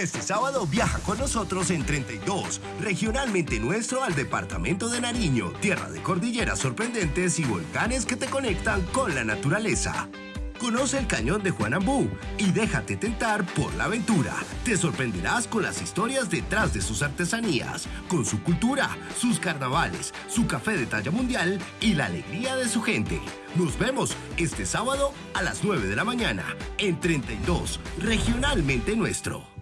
Este sábado viaja con nosotros en 32, regionalmente nuestro al departamento de Nariño, tierra de cordilleras sorprendentes y volcanes que te conectan con la naturaleza. Conoce el cañón de Juanambú y déjate tentar por la aventura. Te sorprenderás con las historias detrás de sus artesanías, con su cultura, sus carnavales, su café de talla mundial y la alegría de su gente. Nos vemos este sábado a las 9 de la mañana en 32, regionalmente nuestro.